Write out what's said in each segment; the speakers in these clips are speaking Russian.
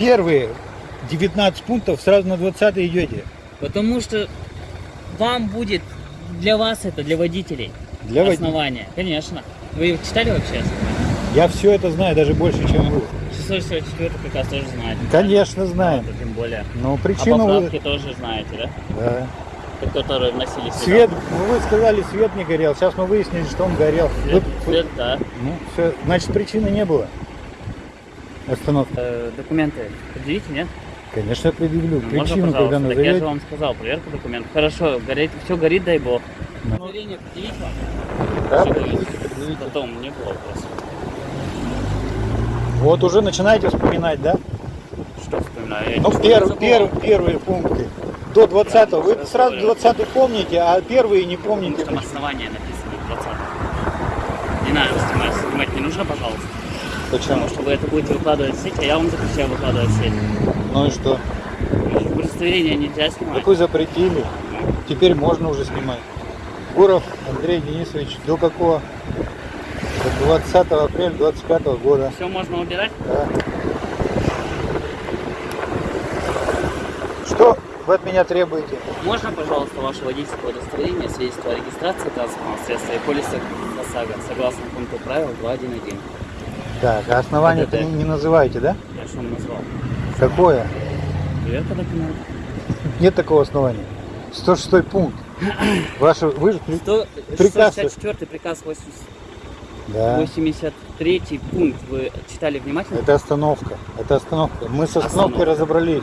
первые 19 пунктов сразу на 20 идете? Потому что вам будет, для вас это, для водителей, Для вод- основание. Конечно. Вы читали вообще? Я все это знаю, даже больше, чем вы. 644 приказ тоже знаете. Конечно, знаем. Вот, тем более. Но А причину вы... поправки тоже знаете, да? Да. Которые вносили сюда. Свет, ну вы сказали, свет не горел. Сейчас мы выяснили, что он горел. Свет, Вы- свет, да. Ну, все, значит, причины не было. Остановки. Э, документы предъявите, нет? Конечно, предъявлю. Ну, Причину, можно, когда. Так я же назовете. вам сказал, проверка документов. Хорошо, горит, все горит, дай бог. Да. Удостоверение предъявить вам? Да, предъявите, горит. предъявите. Потом не было вопросов. Вот уже начинаете вспоминать, да? Что вспоминаю? Я Ну, ничего пер- не забыл. пер- первые пункты. До 20 Вы сейчас сразу говорю. 20 помните, а первые не Потому помните. что там основания написаны 20 Не надо снимать, снимать не нужно, пожалуйста. Почему? Потому что вы это будете выкладывать в сеть, а я вам запрещаю выкладывать в сеть. Ну и что? Удостоверение нельзя снимать. Так вы запретили. Теперь можно уже снимать. Гуров Андрей Денисович, до какого? До 20 апреля 25 года. Все можно убирать? Да. Что вы от меня требуете? Можно, пожалуйста, ваше водительское удостоверение, свидетельство о регистрации транспортного средства и полиса ОСАГО, согласно пункту правил 2.1.1. Так, а основание Да-да-да. не, не называете, да? Я что назвал? Какое? Проверка документов. Нет такого основания. 106 пункт. Ваше, вы же... Приказ. 664 приказ 80 Да. 83 пункт. Вы читали внимательно? Это остановка. Это остановка. Мы с остановкой Остановка. разобрались.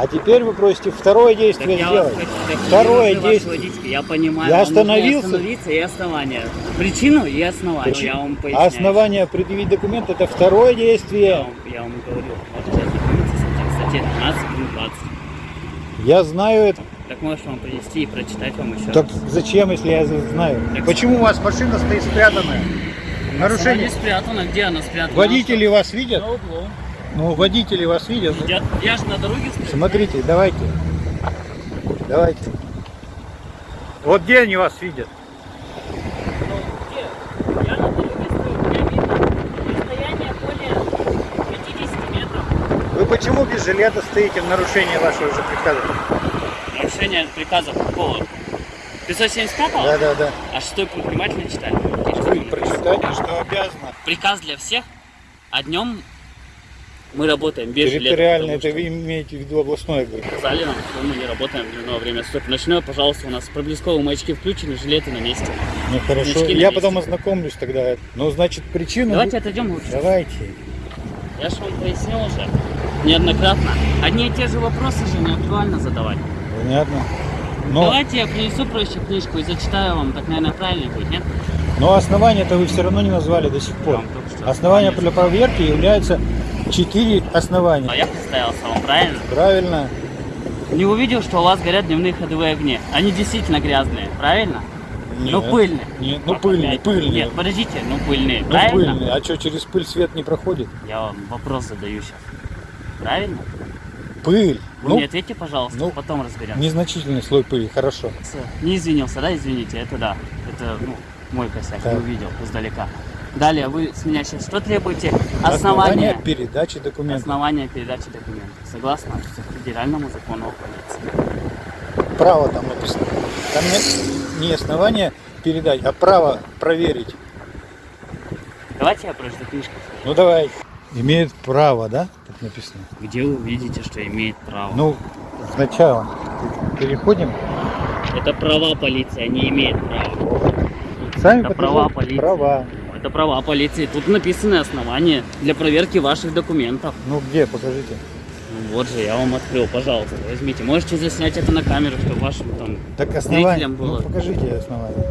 А теперь вы просите второе Так действие я вас сделать. хочу- так Второе действие. водительское, Я понимаю, Я остановился. остановиться и основание. Причину и основание. Причи- Я вам А поясняю. основание предъявить документ это второе Я действие. вам, я вам говорю. Вот сейчас документы статья 12, пункт 20. Я знаю это. Так можешь вам принести и прочитать вам еще Так раз. зачем, если я знаю? Так- Почему у вас машина стоит спрятанная? Она Нарушение. не спрятана. Где она спрятана? Водители вас видят? На углу. Ну, водители вас видят. Я, я же на дороге стою. Смотрите, давайте. Давайте. Вот где они вас видят? Ну, где? Я на дороге стою. Меня видно. Расстояние более 50 метров. Вы почему без жилета стоите в нарушении вашего же приказа? Нарушение приказа какого? 575-го? Да, да, да. А шестой пункт внимательно читали? Прочитайте, что обязано. Приказ для всех, а днем мы работаем без жилета. Территориально, это потому вы имеете в виду областное, что Сказали нам, что мы не работаем в дневное время суток. Ночное, пожалуйста, у нас проблесковые маячки включены, жилеты на месте. Ну хорошо, на я месте. потом ознакомлюсь тогда. Ну, значит, причину... Давайте отойдем лучше. Давайте. Я же вам пояснил уже неоднократно. Одни и те же вопросы же не актуально задавать. Понятно. Но, Давайте я принесу проще книжку и зачитаю вам, так, наверное, правильно будет, нет? но основания-то вы все равно не назвали до сих пор. что Основания для проверки являются четыре А основания. я представился вам, правильно? Правильно? Не увидел, что у вас горят дневные ходовые огни. Они действительно грязные, правильно? Ну Нет. пыльные. Нет, ну пыльные, пыльные. Нет, подождите, ну пыльные, Ну правильно? пыльные. А что, через пыль свет не проходит? Я вам вопрос задаю сейчас. Правильно? Пыль. Вы ну, мне ответьте, пожалуйста, ну, потом разберемся. незначительный слой пыли, хорошо. Не извинился, да, извините, это да. Это ну, мой косяк, Так. не увидел издалека. Далее, вы с меня сейчас что требуете? Основание. передачи документов. Основание передачи документов. Согласно федеральному закону о полиции. Право там написано. Там не, не основание передать, а право проверить. Давайте я прочту книжку. Ну давай. Имеет право, да? Тут написано. Где вы увидите, что имеет право? Ну, сначала переходим. Это права полиции, они имеют право. Сами Это права полиции. Права. Это права полиции. Тут написаны основания для проверки ваших документов. Ну где, покажите. Ну, вот же, я вам открыл, пожалуйста, возьмите. Можете заснять это на камеру, чтобы вашим там Так основание. зрителям было. Ну покажите основание.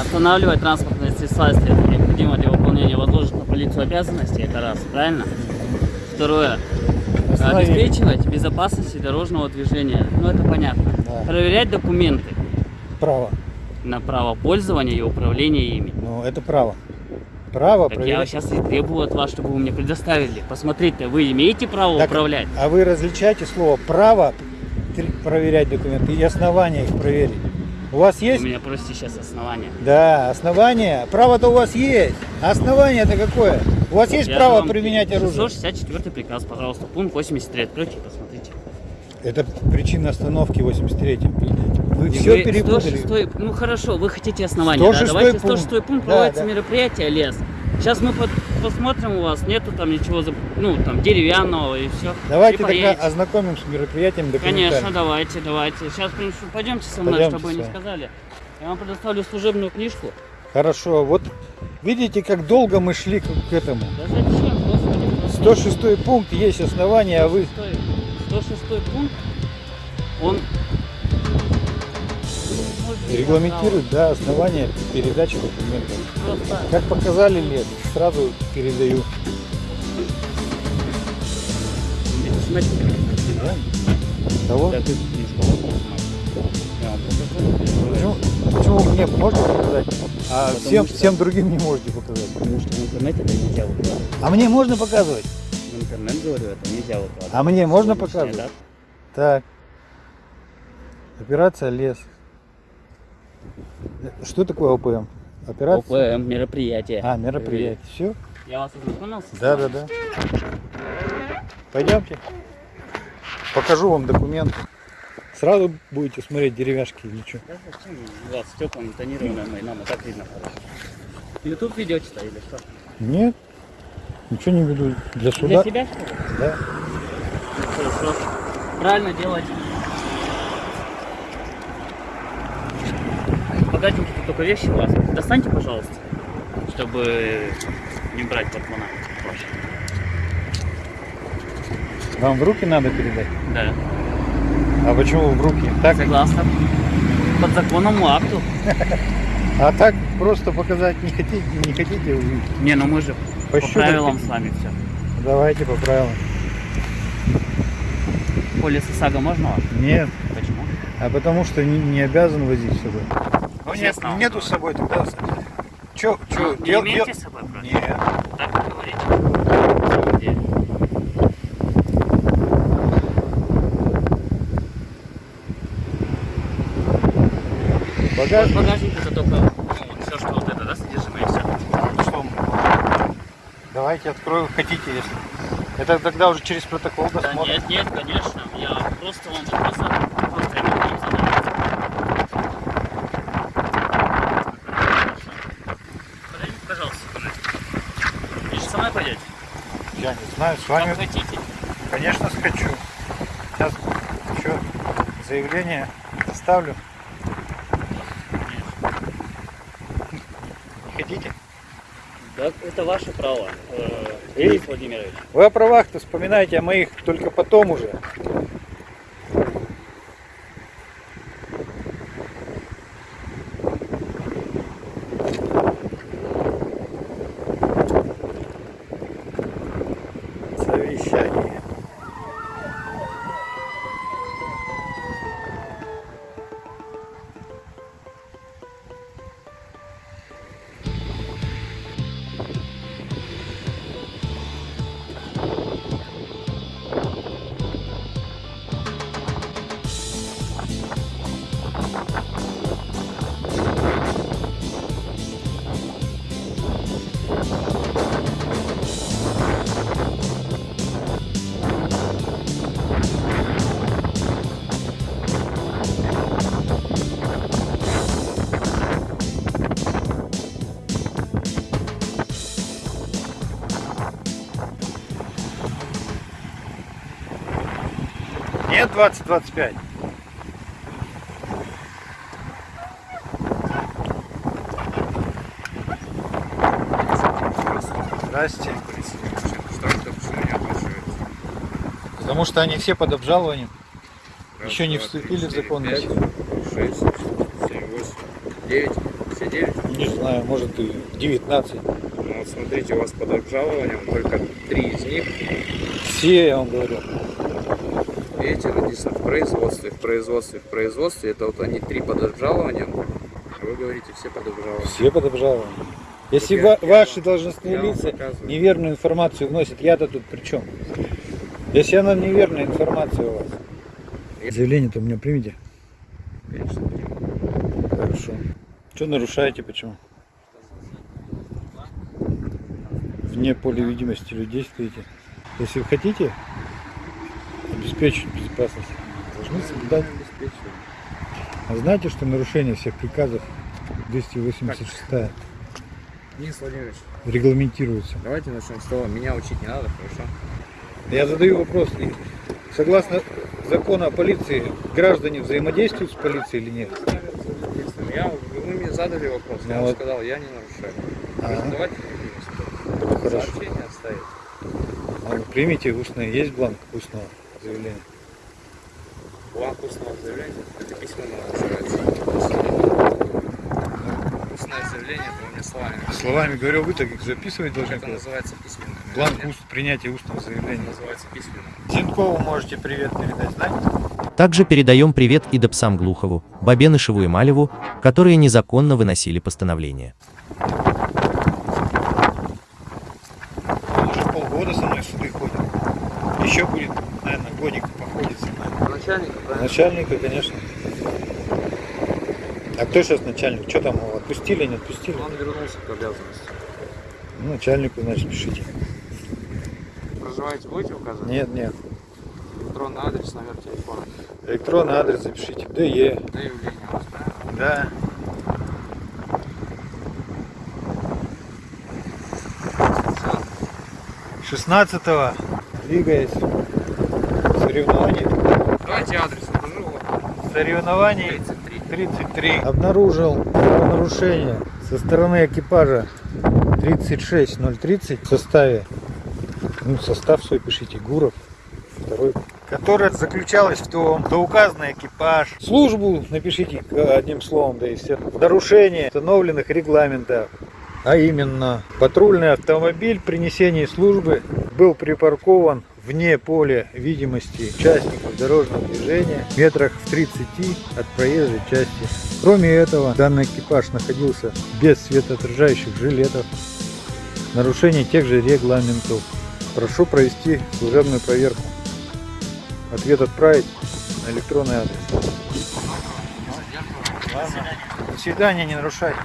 Останавливать транспортные средства, если это необходимо для выполнения возложенных на полицию обязанностей, это раз, правильно? Второе. Обеспечивать безопасность дорожного движения. Ну, это понятно. Да. Проверять документы Право. на право пользования и управления ими. Ну это право. Право Так я проверять. сейчас и требую от вас, чтобы вы мне предоставили. Посмотрите, вы имеете право Так, управлять? А вы различаете слово право проверять документы и основания их проверить. У вас есть? меня просите сейчас основания. Да, основание. Право-то у вас есть. Основание-то какое? У вас есть Я право применять оружие? 664 приказ, пожалуйста, пункт 83. Откройте и посмотрите. Это причина остановки 83 Вы И все перепутали. 106 ну хорошо, вы хотите основания, 106 да? Давайте пункт. 106 пункт, Да, проводится да. мероприятие лес. Сейчас мы под- посмотрим у вас, нету там ничего, ну там деревянного и все. Давайте тогда ознакомим с мероприятием. Конечно, давайте, давайте. Сейчас пойдемте со мной, Пойдемте, чтобы не всё. сказали. Я вам предоставлю служебную книжку. Хорошо, вот видите, как долго мы шли к, этому. Да зачем, господи? просто 106 пункт есть основание, а вы... 106 106 пункт, он Регламентирует, да, основание передачи документов. Просто Как показали лет, сразу передаю. смотрите, Да? Того? Вам покажу. Почему, почему мне можно показать, а Потому всем, что- всем другим не можете показать? Потому что в интернете это нельзя. А мне можно показывать? Интернет, говорю, это нельзя выкладывать. А мне можно показывать? дата. Так. Операция лес. Что такое ОПМ? Операция? ОПМ, мероприятие. А, мероприятие. Все? Я вас ознакомился? Да, да, да. Пойдемте. Покажу вам документы. Сразу будете смотреть деревяшки или что? Да зачем у вас стекла тонированные мои, нам и так видно хорошо. Ютуб ведете-то или что? Нет. Ничего не веду. Для Для суда? себя что ли? Да. Хорошо. Правильно делать. Богатенькие тут только вещи у вас. Достаньте, пожалуйста, чтобы не брать портмона. Проще. Вам в руки надо передать? Да. А почему в руки? Так, Согласно подзаконному акту. а так просто показать не хотите, не хотите увидеть? Не, ну мы же по правилам с вами все. Давайте по правилам. Полис ОСАГО можно вас? Нет. Почему? А потому что не, не обязан возить с собой. Ну нет, нету говорю. с собой тогда. Че, че, не имеете с собой просто? Нет. Так вы говорите. На самом деле. В Багаж. багажнике это только ну, вот все, что вот это, да, содержимое, все. Ну что, Давайте открою, хотите, если. Это тогда уже через протокол Да досмотрим. нет, нет, конечно. Я просто вам. Подойдите, пожалуйста, скажите. Вы же со мной пойдете? Я не знаю, с Как вами, хотите. конечно, скачу. Сейчас еще заявление составлю. Не хотите? Да, это ваше право, э, Денис Владимирович. Вы о правах-то вспоминаете о моих только потом уже. 20-25? Здрасте. Потому что они все под обжалованием. Еще не вступили в законную силу. 6, 7, 8, 9, все 9. Не знаю, может и 19. Ну вот смотрите, у вас под обжалованием только три из них. Все, я вам говорю. Видите, написано в производстве, в производстве, в производстве. Это вот они три под обжалованием. Вы говорите, все под обжалованием. Все под обжалованием. Если я- ва- я ваши вам- должностные я лица неверную информацию вносят, я-то тут при чем? Если она неверная информация у вас. Заявление-то у меня примите. Конечно, приму. Что нарушаете, почему? Вне поля видимости людей стоите. Если вы хотите обеспечить безопасность, должны соблюдать. А знаете, что нарушение всех приказов 286 Денис Владимирович, регламентируется? давайте начнем с того. Меня учить не надо, хорошо? Я задаю вопрос. Согласно закону о полиции, граждане взаимодействуют с полицией или нет? Я, вы мне задали вопрос, Ну я вот. сказал, я не нарушаю. Ага. Давайте Ну, Хорошо. сообщение оставить. А вы примите устное. Есть бланк устного заявления? Бланк устного заявления, это письменно называется. Устное заявление, это у меня словами. Словами говорю, вы так их записывать должны. Это называется письменно. Бланк уст, принятия устного Это заявления. называется письменно. Зинкову можете привет передать, знаете? Также передаем привет и Допсам Глухову, Бабенышеву и Малеву, которые незаконно выносили постановление. Он уже полгода со мной в суды ходит. Еще будет, наверное, годик походит со мной. Начальник, правильно? Начальника, конечно. А кто сейчас начальник? Что там его отпустили, не отпустили? Он вернулся к обязанности. Ну, начальнику, значит, пишите. Проживаете, будете указывать? Нет, нет. Электронный адрес, номер телефона. Электронный адрес запишите. ДЕ. Заявление у вас, правильно? Да. Шестнадцатого, двигаясь, соревнований, Давайте адрес. Соревнований 33. 33. Обнаружил правонарушение со стороны экипажа 36030 в составе, ну, состав свой пишите, Гуров, второй, которая заключалась в том, что указанный экипаж, службу напишите одним словом, да и все, нарушение установленных регламентов, а именно патрульный автомобиль при несении службы был припаркован вне поля видимости участников дорожного движения метрах в 30 от проезжей части. Кроме этого, данный экипаж находился без светоотражающих жилетов. Нарушение тех же регламентов. Прошу провести служебную проверку. Ответ отправить на электронный адрес. До свидания, не нарушайте.